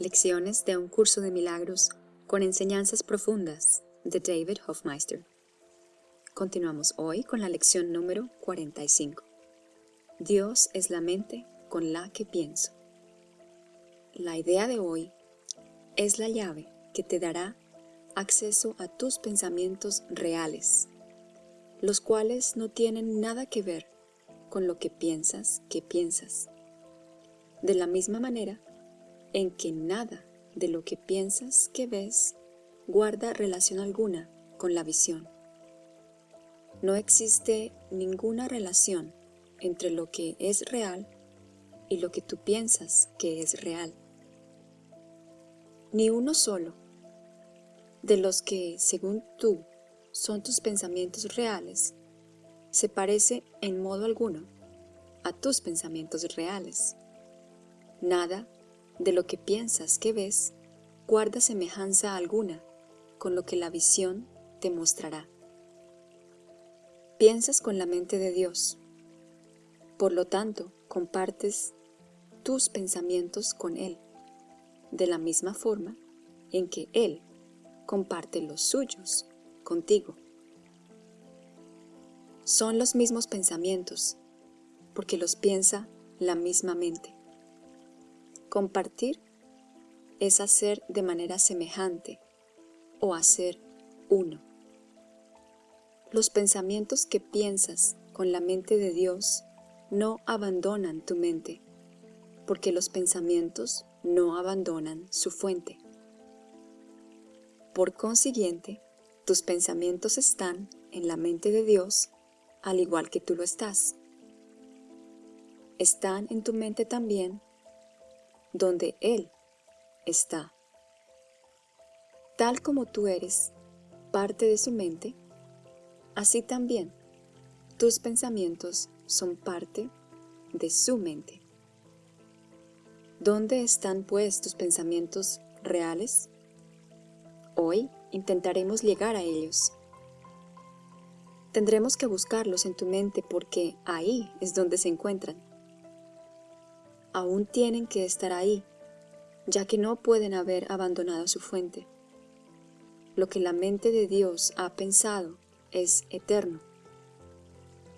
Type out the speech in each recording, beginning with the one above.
Lecciones de un curso de milagros con enseñanzas profundas de David Hofmeister. Continuamos hoy con la lección número 45. Dios es la mente con la que pienso. La idea de hoy es la llave que te dará acceso a tus pensamientos reales, los cuales no tienen nada que ver con lo que piensas que piensas. De la misma manera en que nada de lo que piensas que ves guarda relación alguna con la visión. No existe ninguna relación entre lo que es real y lo que tú piensas que es real. Ni uno solo de los que, según tú, son tus pensamientos reales, se parece en modo alguno a tus pensamientos reales. Nada de lo que piensas que ves guarda semejanza alguna con lo que la visión te mostrará. Piensas con la mente de Dios, por lo tanto compartes tus pensamientos con Él, de la misma forma en que Él comparte los suyos contigo. Son los mismos pensamientos, porque los piensa la misma mente. Compartir es hacer de manera semejante o hacer uno. Los pensamientos que piensas con la mente de Dios no abandonan tu mente, porque los pensamientos no abandonan su fuente. Por consiguiente, tus pensamientos están en la mente de Dios al igual que tú lo estás. Están en tu mente también donde Él está. Tal como tú eres parte de su mente, así también tus pensamientos son parte de su mente. ¿Dónde están pues tus pensamientos reales? Hoy intentaremos llegar a ellos. Tendremos que buscarlos en tu mente porque ahí es donde se encuentran aún tienen que estar ahí, ya que no pueden haber abandonado su fuente. Lo que la mente de Dios ha pensado es eterno,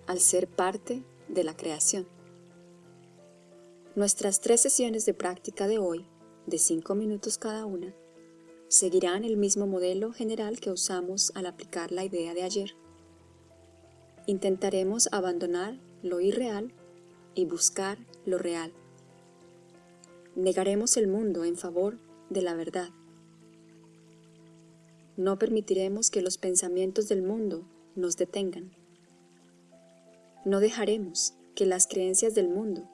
al ser parte de la creación. Nuestras tres sesiones de práctica de hoy, de cinco minutos cada una, seguirán el mismo modelo general que usamos al aplicar la idea de ayer. Intentaremos abandonar lo irreal y buscar lo real negaremos el mundo en favor de la verdad. No permitiremos que los pensamientos del mundo nos detengan. No dejaremos que las creencias del mundo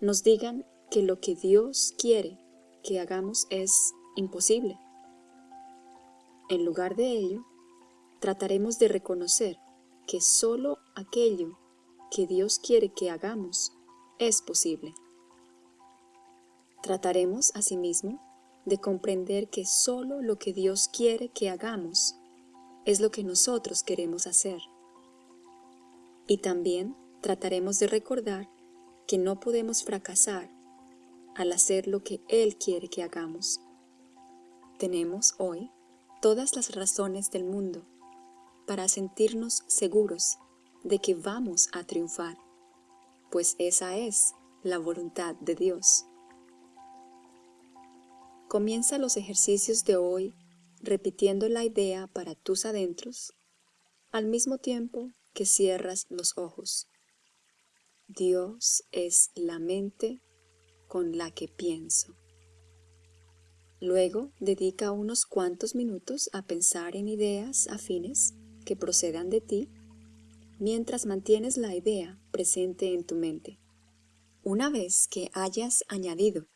nos digan que lo que Dios quiere que hagamos es imposible. En lugar de ello, trataremos de reconocer que solo aquello que Dios quiere que hagamos es posible. Trataremos, asimismo, de comprender que solo lo que Dios quiere que hagamos es lo que nosotros queremos hacer. Y también trataremos de recordar que no podemos fracasar al hacer lo que Él quiere que hagamos. Tenemos hoy todas las razones del mundo para sentirnos seguros de que vamos a triunfar, pues esa es la voluntad de Dios. Comienza los ejercicios de hoy repitiendo la idea para tus adentros, al mismo tiempo que cierras los ojos. Dios es la mente con la que pienso. Luego dedica unos cuantos minutos a pensar en ideas afines que procedan de ti, mientras mantienes la idea presente en tu mente. Una vez que hayas añadido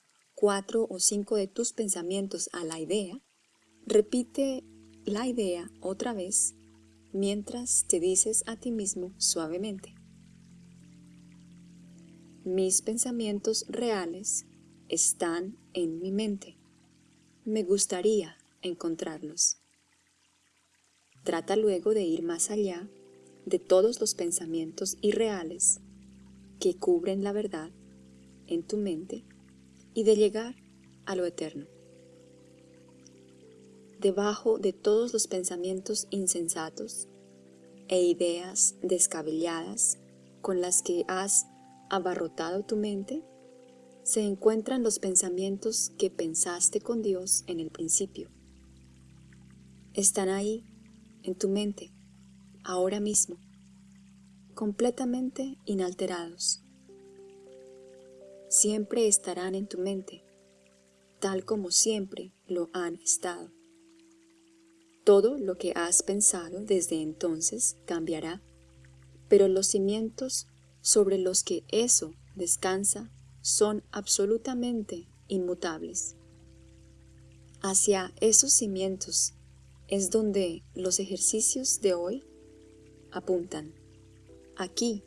cuatro o cinco de tus pensamientos a la idea, repite la idea otra vez mientras te dices a ti mismo suavemente. Mis pensamientos reales están en mi mente. Me gustaría encontrarlos. Trata luego de ir más allá de todos los pensamientos irreales que cubren la verdad en tu mente y de llegar a lo eterno. debajo de todos los pensamientos insensatos e ideas descabelladas con las que has abarrotado tu mente, se encuentran los pensamientos que pensaste con Dios en el principio. Están ahí, en tu mente, ahora mismo, completamente inalterados. Siempre estarán en tu mente, tal como siempre lo han estado. Todo lo que has pensado desde entonces cambiará, pero los cimientos sobre los que eso descansa son absolutamente inmutables. Hacia esos cimientos es donde los ejercicios de hoy apuntan. Aquí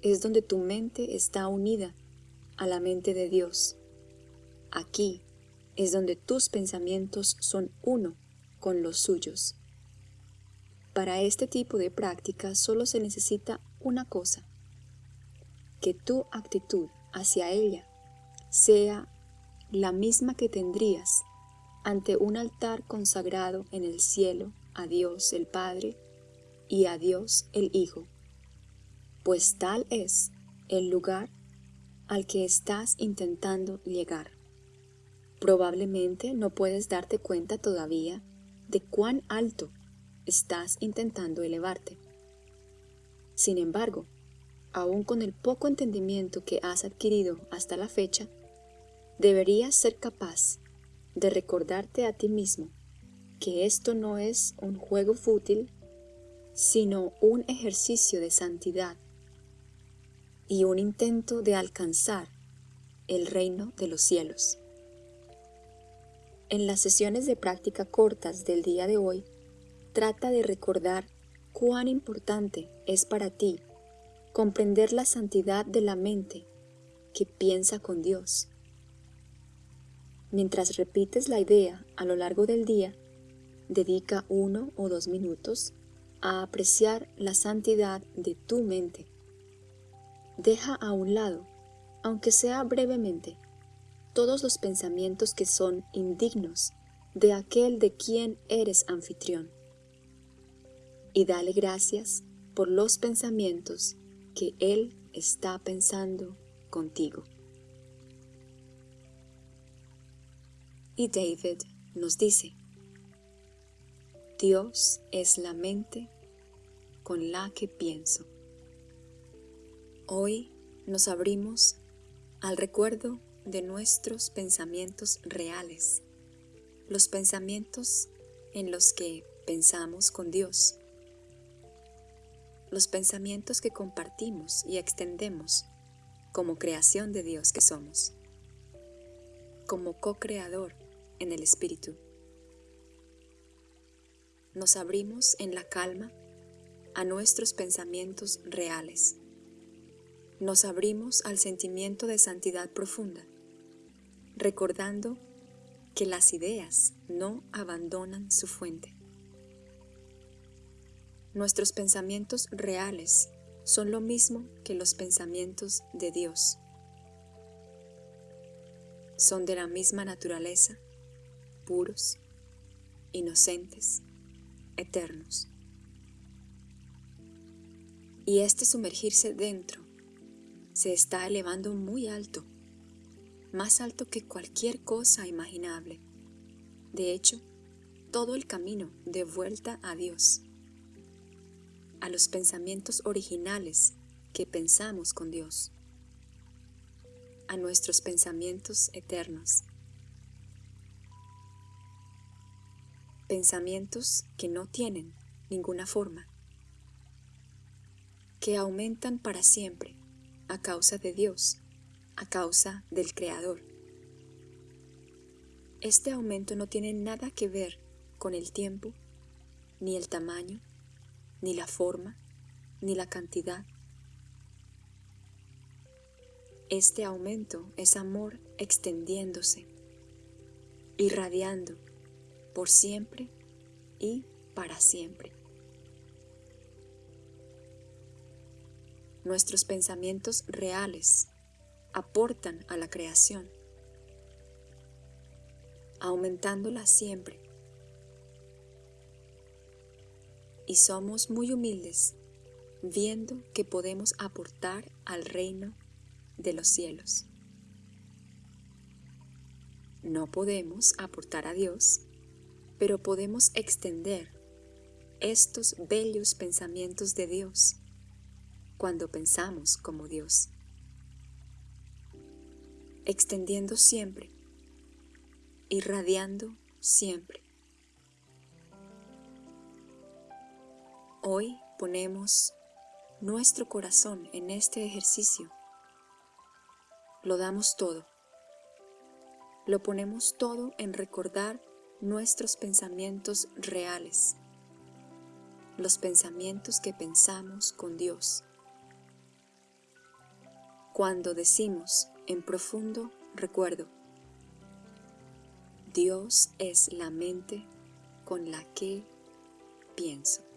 es donde tu mente está unida a la mente de Dios. Aquí es donde tus pensamientos son uno con los suyos. Para este tipo de práctica solo se necesita una cosa, que tu actitud hacia ella sea la misma que tendrías ante un altar consagrado en el cielo a Dios el Padre y a Dios el Hijo, pues tal es el lugar al que estás intentando llegar. Probablemente no puedes darte cuenta todavía de cuán alto estás intentando elevarte. Sin embargo, aun con el poco entendimiento que has adquirido hasta la fecha, deberías ser capaz de recordarte a ti mismo que esto no es un juego fútil, sino un ejercicio de santidad y un intento de alcanzar el reino de los cielos. En las sesiones de práctica cortas del día de hoy, trata de recordar cuán importante es para ti comprender la santidad de la mente que piensa con Dios. Mientras repites la idea a lo largo del día, dedica uno o dos minutos a apreciar la santidad de tu mente. Deja a un lado, aunque sea brevemente, todos los pensamientos que son indignos de aquel de quien eres anfitrión. Y dale gracias por los pensamientos que Él está pensando contigo. Y David nos dice, Dios es la mente con la que pienso. Hoy nos abrimos al recuerdo de nuestros pensamientos reales, los pensamientos en los que pensamos con Dios, los pensamientos que compartimos y extendemos como creación de Dios que somos, como co-creador en el Espíritu. Nos abrimos en la calma a nuestros pensamientos reales. Nos abrimos al sentimiento de santidad profunda recordando que las ideas no abandonan su fuente. Nuestros pensamientos reales son lo mismo que los pensamientos de Dios. Son de la misma naturaleza, puros, inocentes, eternos. Y este sumergirse dentro se está elevando muy alto más alto que cualquier cosa imaginable. De hecho, todo el camino de vuelta a Dios, a los pensamientos originales que pensamos con Dios, a nuestros pensamientos eternos. Pensamientos que no tienen ninguna forma, que aumentan para siempre a causa de Dios a causa del Creador. Este aumento no tiene nada que ver con el tiempo, ni el tamaño, ni la forma, ni la cantidad. Este aumento es amor extendiéndose, irradiando por siempre y para siempre. Nuestros pensamientos reales aportan a la creación, aumentándola siempre, y somos muy humildes viendo que podemos aportar al reino de los cielos. No podemos aportar a Dios, pero podemos extender estos bellos pensamientos de Dios cuando pensamos como Dios, extendiendo siempre, irradiando siempre. Hoy ponemos nuestro corazón en este ejercicio. Lo damos todo. Lo ponemos todo en recordar nuestros pensamientos reales, los pensamientos que pensamos con Dios. Cuando decimos en profundo recuerdo, Dios es la mente con la que pienso.